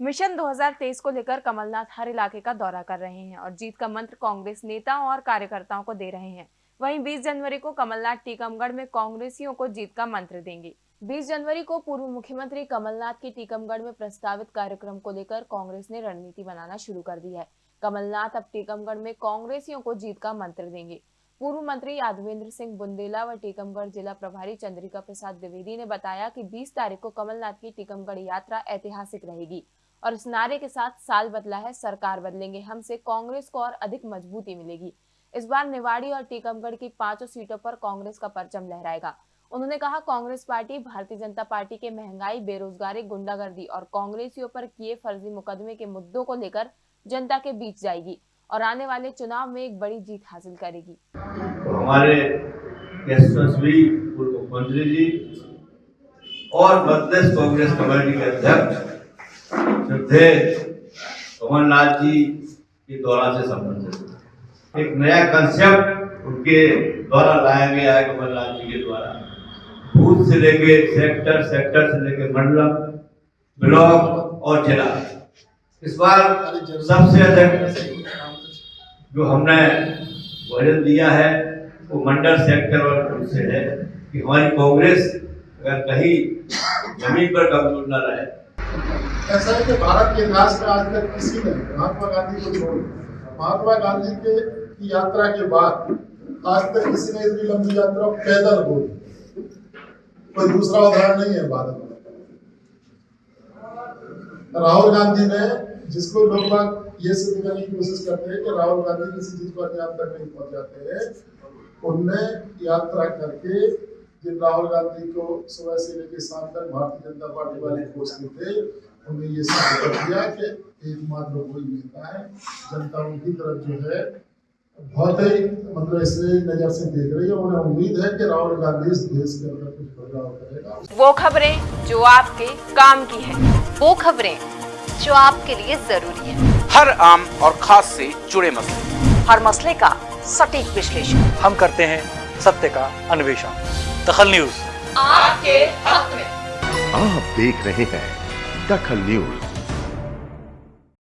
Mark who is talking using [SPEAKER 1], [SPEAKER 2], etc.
[SPEAKER 1] Mission 2023 को लेकर कमलनाथ हर इलाके का दौरा कर रहे हैं और जीत का मंत्र कांग्रेस नेताओं और कार्यकर्ताओं को दे रहे हैं। वहीं 20 जनवरी को कमलनाथ टीकमगढ़ में कांग्रेसियों को जीत का मंत्र देंगे। 20 जनवरी को पूर्व मुख्यमंत्री कमलनाथ की टीकमगढ़ में प्रस्तावित कार्यक्रम को लेकर कांग्रेस ने रणनीति बनाना शुरू कर दी है। कमलनाथ अब टीकमगढ़ में कांग्रेसियों को जीत का मंत्र देंगे। पूर्व मंत्री यादवेंद्र सिंह बुंदेला व टीकमगढ़ जिला प्रभारी चंद्रिका प्रसाद द्विवेदी ने बताया कि 20 तारीख को कमलनाथ की टीकमगढ़ यात्रा ऐतिहासिक रहेगी। और इस नारे के साथ साल बदला है, सरकार बदलेंगे। हमसे कांग्रेस को और अधिक मजबूती मिलेगी। इस बार निवाड़ी और टीकमगढ़ की पाँचों सीटों पर कांग्रेस का परचम लहराएगा। उन्होंने कहा, कांग्रेस पार्टी भारतीय जनता पार्टी के महँगाई, बेरोजगारी, गुंडागर्दी और कांग्रेसियों पर किए फर्जी मुकदमे के मुद्दों को लेकर जनता के बीच जाएगी और आने वाले चुनाव में एक बड़ी जीत हासिल करेगी।
[SPEAKER 2] तो हमारे पूर्व मुख्यमंत्री जी और कांग्रेस कमेटी के अध्यक्ष श्रद्धे कमलनाथ जी के दौरा से संबंधित। एक नया कंसेप्ट उनके द्वारा लाया गया है कमलनाथ जी के द्वारा। बूथ से लेके सेक्टर सेक्टर से लेके मंडलम, ब्लॉक और जिला। इस बार सबसे अधिक जो हमने वज़न दिया है, वो मंडल सेक्टर और से है। कि हमारी कांग्रेस अगर कहीं ज़मीन पर कमज़ोर न रहे
[SPEAKER 3] ऐसा है कि भारत के इतिहास में आज तक किसी ने, महात्मा गांधी को छोड़ महात्मा गांधी के की यात्रा के बाद आज तक किसी ने इतनी लंबी यात्रा पैदल हो कोई दूसरा उदाहरण नहीं है भारत में। राहुल गांधी ने जिसको लोग बाग ये सिद्ध करने की कोशिश करते हैं कि राहुल गांधी किसी चीज़ को अंजाम तक नहीं पहुंचाते हैं, उनने यात्रा करके जिन राहुल गांधी को सुबह से लेकर शाम तक भारतीय जनता पार्टी वाले खोजते थे उन्हें ये कर दिया कि एकमात्र वही नेता है। जनता उनकी तरफ़ जो है बहुत ही मतलब इसलिए नज़र से देख रही है। उन्हें उम्मीद है कि राहुल गांधी इस देश के अंदर कुछ बदलाव करेगा।
[SPEAKER 1] वो खबरें जो आपके काम की है
[SPEAKER 4] वो खबरें जो आपके लिए ज़रूरी है।
[SPEAKER 5] हर आम और खास से जुड़े मसले।
[SPEAKER 4] हर मसले का सटीक विश्लेषण।
[SPEAKER 6] हम करते हैं सत्य का अन्वेषण। दखल न्यूज़।
[SPEAKER 4] आपके हक में।
[SPEAKER 7] आप देख रहे हैं दखल न्यूज़